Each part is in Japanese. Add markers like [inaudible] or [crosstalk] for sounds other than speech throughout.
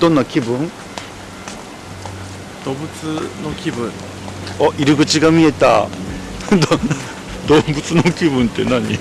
どんな気分？動物の気分。お入り口が見えた。[laughs] ど [laughs] 動物の気分って何？動物の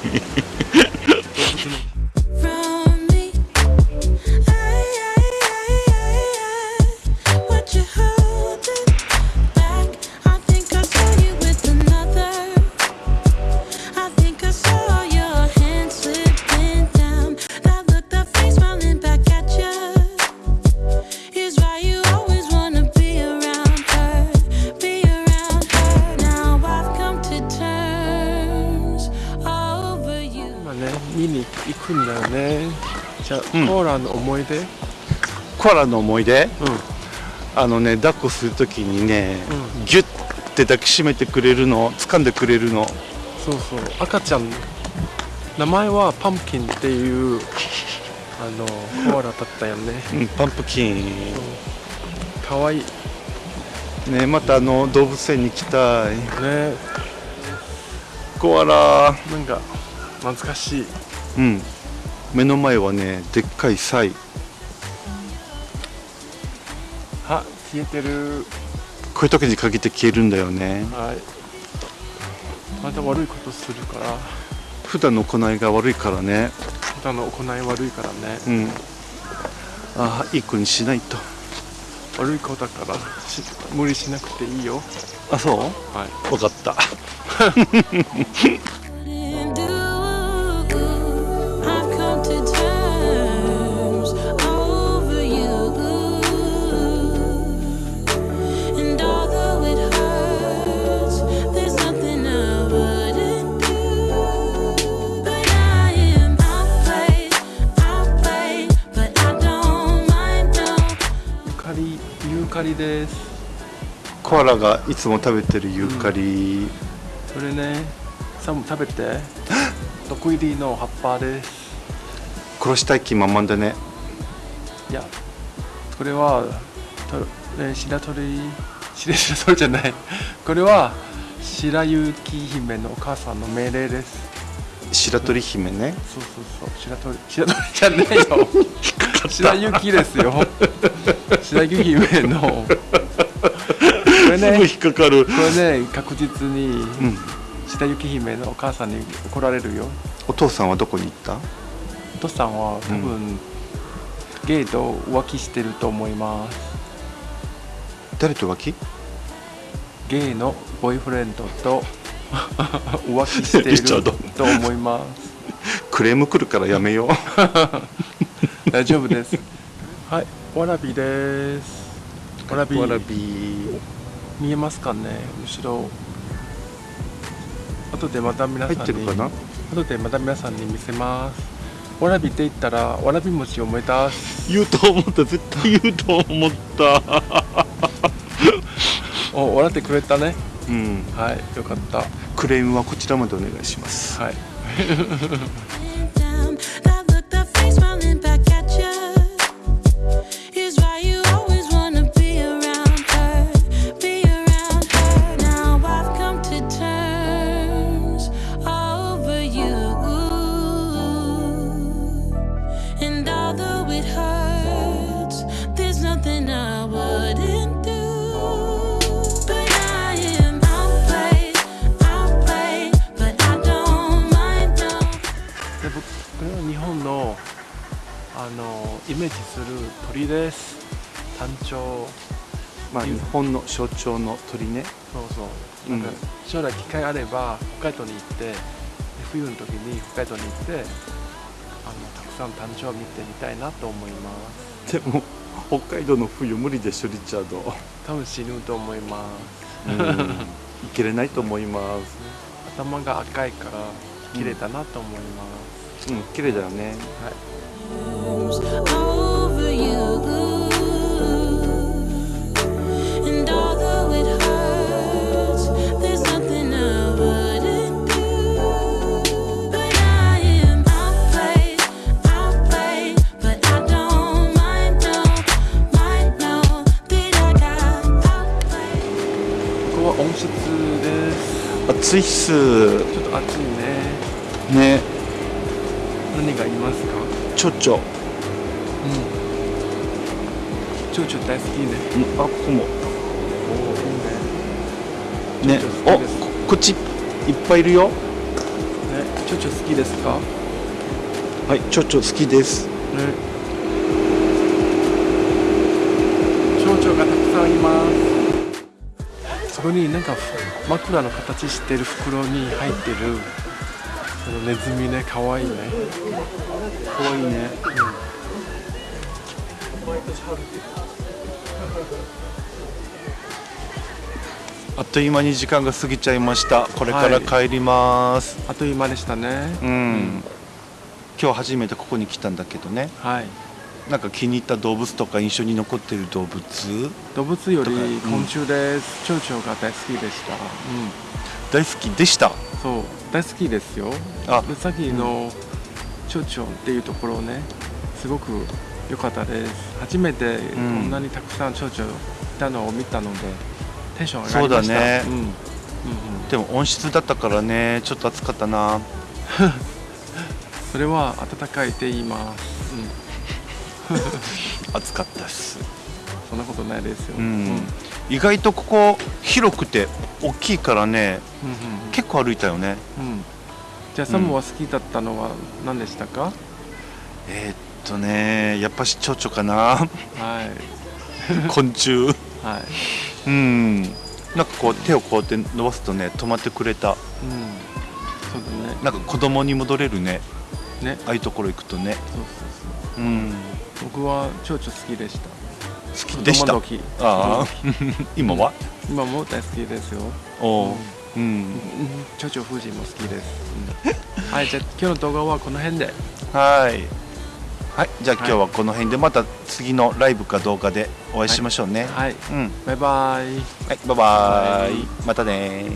ね。見に行くんだよね。じゃあ、うん。コーラの思い出？コアラの思い出？うん。あのね抱っこするときにね、うギュッて抱きしめてくれるの？掴んでくれるの？そうそう。赤ちゃん名前はパンプキンっていうあのコーラだったよね。うんパンプキン。かわいい。ねまたあの動物園に行きたい。ね。コアラ。なんか懐かしい。うん。目の前はねでっかいサイ。あ消えてる。こういう時に限って消えるんだよね。はい。また悪いことするから。普段の行いが悪いからね。普段の行い悪いからね。うん。ああいい子にしないと。悪い子だからし無理しなくていいよ。あそう？はい。分かった [laughs] リです。コアラがいつも食べてるユーカリ、それね。サム食べて。[gasps] 毒入りの葉っぱです。殺したい気満々だね。いやこれはと、ね、白鳥。白白鳥じゃない。これは白雪姫のお母さんの命令です。白鳥姫ね。そうそうそう。白鳥白鳥じゃねえよ。[laughs] 白雪ですよ [laughs] 白雪姫の。これね引っかかる。これね確実にうん。白雪姫のお母さんに怒られるよ。お父さんはどこに行った？お父さんは多分、ゲイと浮気してると思います。誰と浮気？ゲイのボーイフレンドと [laughs] 浮気してるドと思います。クレーム来るからやめよう。[laughs] 大丈夫です。はいわらびです。わらび。見えますかね？後ろ。後でまた皆さんに。入ってるかな？後でまた皆さんに見せます。わらびって言ったらわらび餅を思い出す。言うと思った。絶対言うと思った。[laughs] お笑ってくれたね。うん。はいよかった。クレームはこちらまでお願いします。はい [laughs] メージする鳥です。単調。まあ日本の象徴の鳥ね。そうそう。うん。なんか将来機会あれば北海道に行ってで冬の時に北海道に行ってあのたくさん単調を見てみたいなと思います。でも北海道の冬無理でしょリチャード。多分死ぬと思います。うん。いけれないと思います。頭が赤いから綺麗だなと思います、うん綺麗だよね。はい暑いっす。ちょっと暑いね。ね。何がいますか？ちょちょ。うん蝶々大好きねうんあここも。おいいね。おここっちいっぱいいるよ。ね蝶々好きですか？はいちょちょ好きです。ね。蝶々がたくさんいます。そこになんか枕の形してる袋に入ってる。ネズミね。可愛いね。かわいいね [laughs] あっという間に時間が過ぎちゃいました。これから帰ります、あっという間でしたね。うん。今日初めてここに来たんだけどね。はい。なんか気に入った動物とか印象に残ってる動物？動物より昆虫です、蝶々が大好きでした、大好きでした？そう。大好きですよ。あ。でさっきの蝶々っていうところねすごく良かったです。初めてこんなにたくさん蝶々いたのを見たのでテンション上がりました。そうだね。うん。うんうん。でも温室だったからねちょっと暑かったな。[laughs] それは暖かいって言います、うん、暑かったっす。そんなことないですよ、うん。うん。うん意外とここ広くて大きいからねうん結構歩いたよね。うん。じゃあサムは好きだったのは何でしたか、えーっとねやっぱし蝶々かな。はい。昆虫。はい。うん。なんかこう手をこうやって伸ばすとね止まってくれた。うん。そうだね。なんか子供に戻れるね。ね。ああいうところ行くとね。そうそうそう。うん。僕は蝶々好きでした。好きでした？ああ。今は？今も大好きですよ。おう。うん。うん。蝶々富士も好きです、うん。はいじゃあ今日の動画はこの辺で。はいはいじゃあ今日はこの辺でまた次のライブか動画でお会いしましょうね。はい。うん。バイバイ。はいバイバイ。またね